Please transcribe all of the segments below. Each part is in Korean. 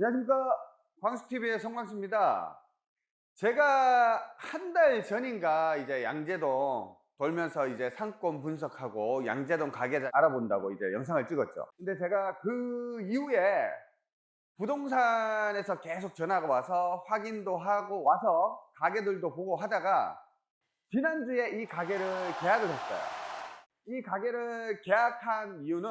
안녕하십니까? 광수TV의 성광수입니다. 제가 한 달 전인가 이제 양재동 돌면서 이제 상권 분석하고 양재동 가게 알아본다고 이제 영상을 찍었죠. 근데 제가 그 이후에 부동산에서 계속 전화가 와서 확인도 하고 와서 가게들도 보고 하다가 지난주에 이 가게를 계약을 했어요. 이 가게를 계약한 이유는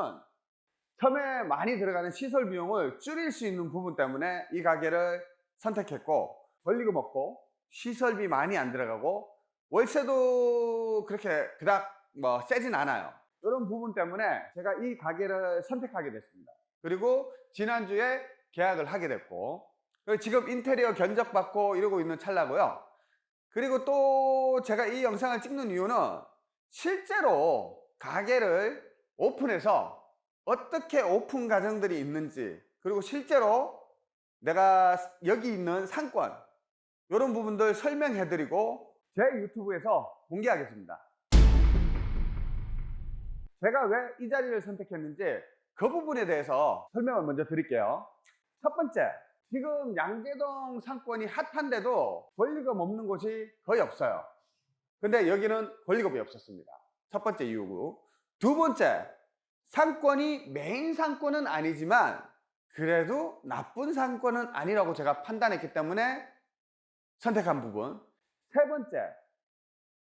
처음에 많이 들어가는 시설 비용을 줄일 수 있는 부분 때문에 이 가게를 선택했고 권리금 없고 시설비 많이 안 들어가고 월세도 그렇게 그닥 뭐 세진 않아요. 이런 부분 때문에 제가 이 가게를 선택하게 됐습니다. 그리고 지난주에 계약을 하게 됐고 지금 인테리어 견적 받고 이러고 있는 찰나고요. 그리고 또 제가 이 영상을 찍는 이유는 실제로 가게를 오픈해서 어떻게 오픈 과정들이 있는지 그리고 실제로 내가 여기 있는 상권 이런 부분들 설명해 드리고 제 유튜브에서 공개하겠습니다. 제가 왜 이 자리를 선택했는지 그 부분에 대해서 설명을 먼저 드릴게요. 첫 번째 지금 양재동 상권이 핫한데도 권리금 없는 곳이 거의 없어요. 근데 여기는 권리금이 없었습니다. 첫 번째 이유고. 두 번째 상권이 메인 상권은 아니지만 그래도 나쁜 상권은 아니라고 제가 판단했기 때문에 선택한 부분. 세 번째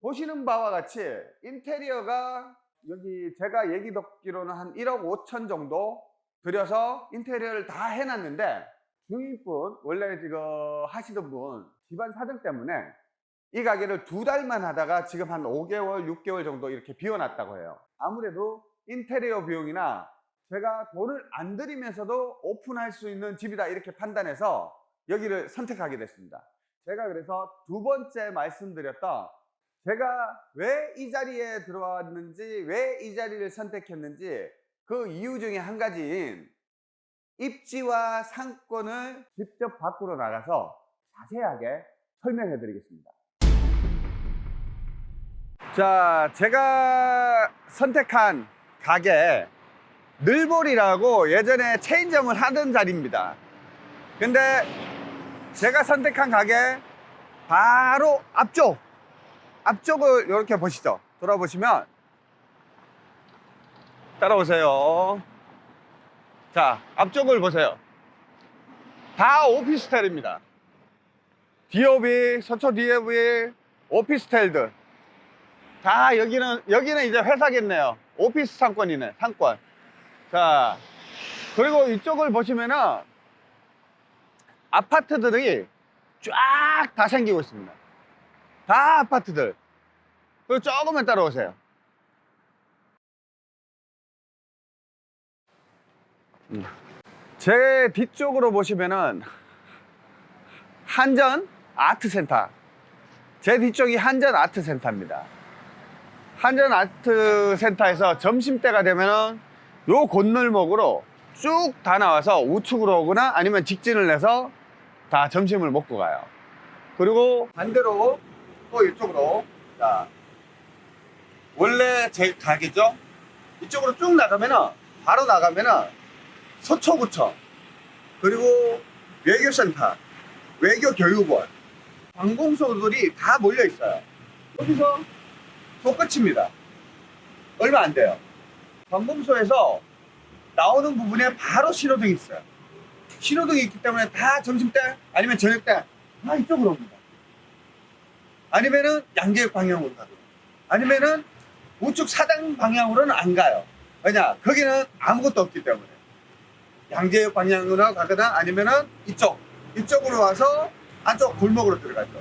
보시는 바와 같이 인테리어가 여기 제가 얘기 듣기로는 한 1억 5천 정도 들여서 인테리어를 다 해놨는데 주인분 원래 지금 하시던 분 집안 사정 때문에 이 가게를 두 달만 하다가 지금 한 5개월 6개월 정도 이렇게 비워놨다고 해요. 아무래도 인테리어 비용이나 제가 돈을 안 들이면서도 오픈할 수 있는 집이다 이렇게 판단해서 여기를 선택하게 됐습니다. 제가 그래서 두 번째 말씀드렸던 제가 왜 이 자리에 들어왔는지 왜 이 자리를 선택했는지 그 이유 중에 한 가지인 입지와 상권을 직접 밖으로 나가서 자세하게 설명해 드리겠습니다. 자 제가 선택한 가게 늘볼이라고 예전에 체인점을 하던 자리입니다. 근데 제가 선택한 가게 바로 앞쪽 앞쪽을 이렇게 보시죠. 돌아보시면 따라오세요. 자 앞쪽을 보세요. 다 오피스텔입니다. 디오비, 서초 디오비, 오피스텔들 다 여기는 여기는 이제 회사겠네요. 오피스 상권이네 상권. 자 그리고 이쪽을 보시면은 아파트들이 쫙 다 생기고 있습니다. 다 아파트들. 그리고 조금만 따라오세요. 음. 제 뒤쪽으로 보시면은 한전 아트센터. 제 뒤쪽이 한전 아트센터입니다 한전 아트센터에서 점심때가 되면은 요 건널목으로 쭉 다 나와서 우측으로 오거나 아니면 직진을 내서 다 점심을 먹고 가요. 그리고 반대로 또 이쪽으로 자 원래 제 가게죠? 이쪽으로 쭉 나가면은 바로 나가면은 서초구청 그리고 외교센터 외교교육원 관공서들이 다 몰려 있어요. 여기서 똑같입니다. 얼마 안 돼요. 관공서에서 나오는 부분에 바로 신호등이 있어요. 신호등이 있기 때문에 다 점심때 아니면 저녁때 다 이쪽으로 옵니다. 아니면은 양재역 방향으로 가고 아니면은 우측 사당 방향으로는 안 가요. 왜냐? 거기는 아무것도 없기 때문에. 양재역 방향으로 가거나 아니면은 이쪽 이쪽으로 와서 안쪽 골목으로 들어가죠.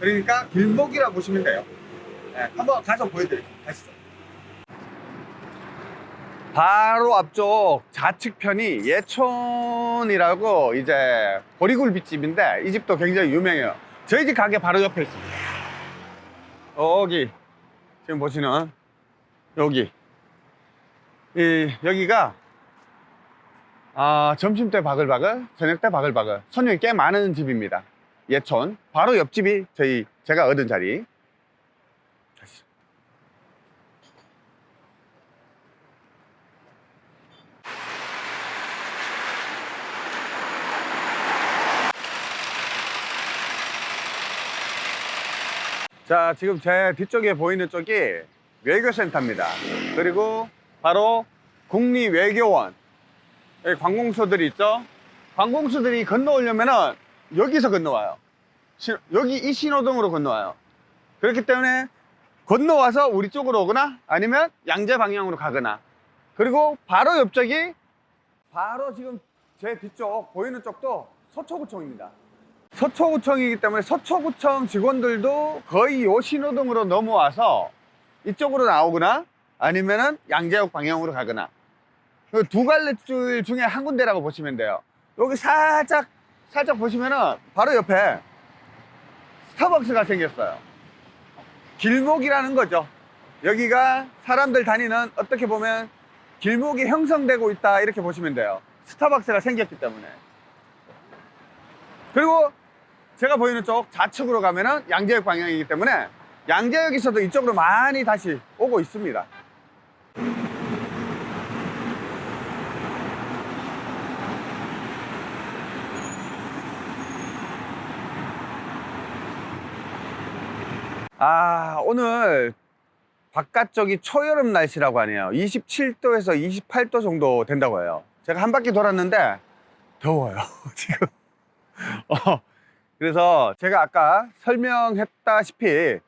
그러니까 길목이라 보시면 돼요 네, 한번 가서 보여드릴게요. 가시죠. 바로 앞쪽 좌측편이 예촌이라고 이제 보리굴비집인데 이 집도 굉장히 유명해요. 저희 집 가게 바로 옆에 있습니다. 여기 지금 보시는 여기. 이 여기가 아, 점심때 바글바글 저녁때 바글바글 손님이 꽤 많은 집입니다. 예촌 바로 옆집이 저희 제가 얻은 자리 자, 지금 제 뒤쪽에 보이는 쪽이 외교센터입니다. 그리고 바로 국립외교원. 관공서들이 있죠? 관공서들이 건너오려면은 여기서 건너와요. 시- 여기 이 신호등으로 건너와요. 그렇기 때문에 건너와서 우리 쪽으로 오거나 아니면 양재 방향으로 가거나 그리고 바로 옆쪽이 바로 지금 제 뒤쪽 보이는 쪽도 서초구청입니다. 서초구청이기 때문에 서초구청 직원들도 거의 요 신호등으로 넘어와서 이쪽으로 나오거나 아니면은 양재역 방향으로 가거나 그두 갈래 줄 중에 한 군데라고 보시면 돼요. 여기 살짝 살짝 보시면은 바로 옆에 스타벅스가 생겼어요. 길목이라는 거죠. 여기가 사람들 다니는 어떻게 보면 길목이 형성되고 있다 이렇게 보시면 돼요. 스타벅스가 생겼기 때문에. 그리고 제가 보이는 쪽 좌측으로 가면은 양재역 방향이기 때문에 양재역에서도 이쪽으로 많이 다시 오고 있습니다. 아, 오늘 바깥쪽이 초여름 날씨라고 하네요. 27도에서 28도 정도 된다고 해요. 제가 한 바퀴 돌았는데 더워요, 지금. 어, 그래서 제가 아까 설명했다시피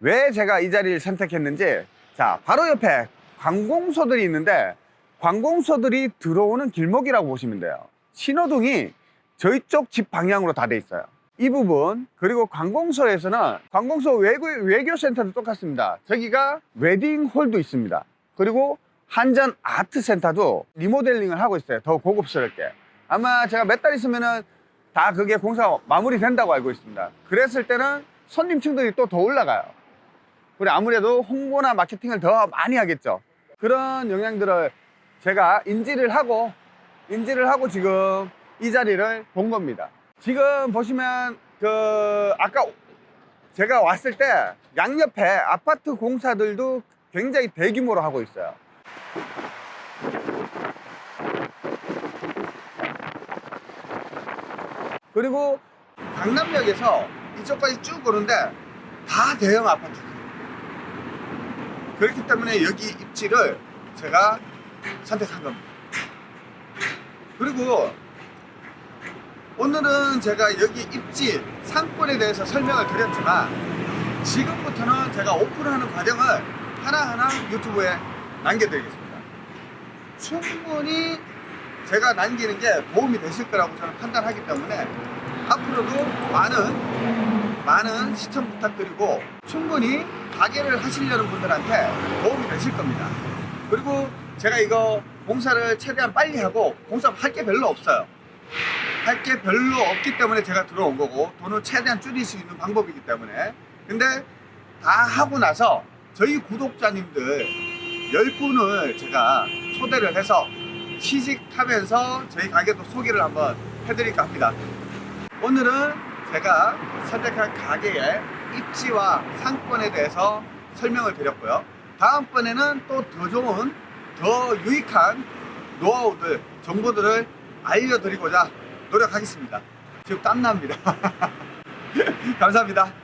왜 제가 이 자리를 선택했는지 자, 바로 옆에 관공서들이 있는데 관공서들이 들어오는 길목이라고 보시면 돼요. 신호등이 저희 쪽 집 방향으로 다 돼 있어요. 이 부분 그리고 관공서에서는 관공서 외교, 외교센터도 똑같습니다. 저기가 웨딩홀도 있습니다. 그리고 한전 아트센터도 리모델링을 하고 있어요. 더 고급스럽게. 아마 제가 몇 달 있으면 은 다 그게 공사 마무리된다고 알고 있습니다. 그랬을 때는 손님 층들이 또 더 올라가요. 그리고 아무래도 홍보나 마케팅을 더 많이 하겠죠. 그런 영향들을 제가 인지를 하고 인지를 하고 지금 이 자리를 본 겁니다. 지금 보시면 그 아까 제가 왔을 때 양옆에 아파트 공사들도 굉장히 대규모로 하고 있어요. 그리고 강남역에서 이쪽까지 쭉 오는데 다 대형 아파트. 그렇기 때문에 여기 입지를 제가 선택한 겁니다. 그리고 오늘은 제가 여기 입지 상권에 대해서 설명을 드렸지만 지금부터는 제가 오픈하는 과정을 하나하나 유튜브에 남겨드리겠습니다. 충분히 제가 남기는 게 도움이 되실 거라고 저는 판단하기 때문에 앞으로도 많은 많은 시청 부탁드리고 충분히 가게를 하시려는 분들한테 도움이 되실 겁니다. 그리고 제가 이거 공사를 최대한 빨리 하고 공사 할 게 별로 없어요. 할 게 별로 없기 때문에 제가 들어온 거고 돈을 최대한 줄일 수 있는 방법이기 때문에 근데 다 하고 나서 저희 구독자님들 10분을 제가 초대를 해서 시식하면서 저희 가게도 소개를 한번 해드릴까 합니다 오늘은 제가 선택한 가게의 입지와 상권에 대해서 설명을 드렸고요 다음번에는 또 더 좋은 더 유익한 노하우들 정보들을 알려드리고자 노력하겠습니다. 지금 땀납니다. 감사합니다.